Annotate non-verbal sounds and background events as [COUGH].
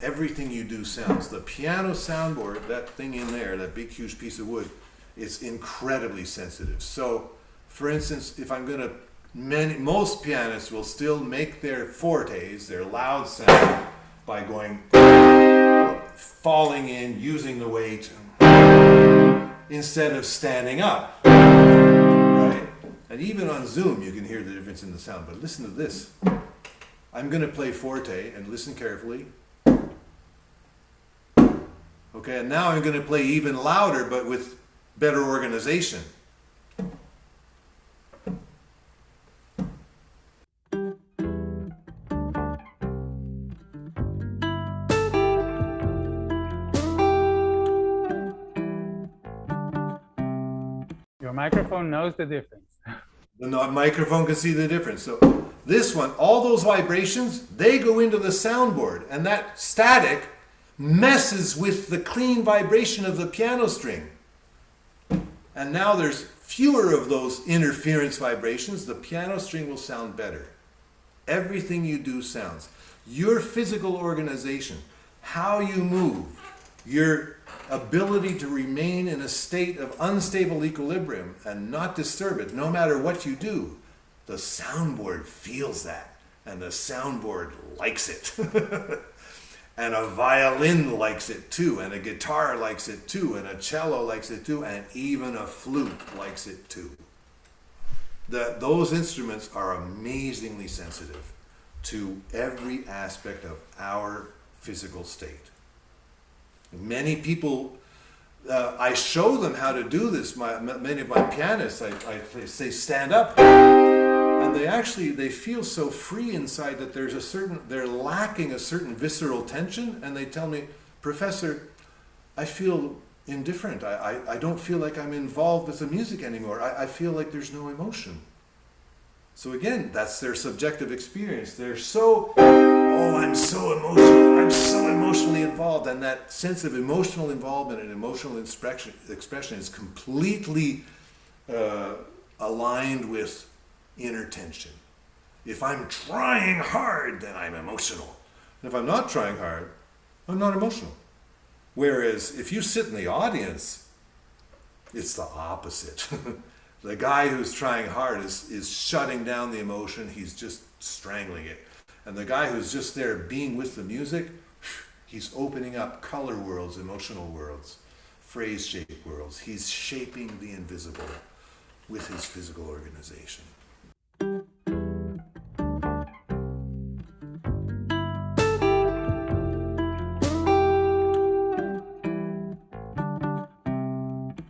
everything you do sounds. The piano soundboard, that thing in there, that big huge piece of wood, is incredibly sensitive. So, for instance, if I'm going to, many, most pianists will still make their fortes, their loud sound, by going, falling in, using the weight, instead of standing up. Right? And even on Zoom, you can hear the difference in the sound. But listen to this. I'm going to play forte and listen carefully. Okay, and now I'm going to play even louder, but with better organization. Your microphone knows the difference. [LAUGHS] The microphone can see the difference. So this one, all those vibrations, they go into the soundboard, and that static messes with the clean vibration of the piano string. And now there's fewer of those interference vibrations. The piano string will sound better. Everything you do sounds. Your physical organization, how you move, your ability to remain in a state of unstable equilibrium and not disturb it, no matter what you do, the soundboard feels that. And the soundboard likes it. [LAUGHS] and a violin likes it too, and a guitar likes it too, and a cello likes it too, and even a flute likes it too. The, those instruments are amazingly sensitive to every aspect of our physical state. Many people, uh, I show them how to do this. My, many of my pianists, I, I say stand up, and they actually they feel so free inside that there's a certain they're lacking a certain visceral tension, and they tell me, Professor, I feel indifferent. I, I, I don't feel like I'm involved with the music anymore. I, I feel like there's no emotion. So again, that's their subjective experience. They're so, oh, I'm so emotional. I'm so emotionally involved. And that sense of emotional involvement and emotional expression, expression is completely uh, aligned with inner tension. If I'm trying hard, then I'm emotional. And if I'm not trying hard, I'm not emotional. Whereas if you sit in the audience, it's the opposite. [LAUGHS] The guy who's trying hard is, is shutting down the emotion, he's just strangling it. And the guy who's just there being with the music, [SIGHS] he's opening up color worlds, emotional worlds, phrase shape worlds. He's shaping the invisible with his physical organization.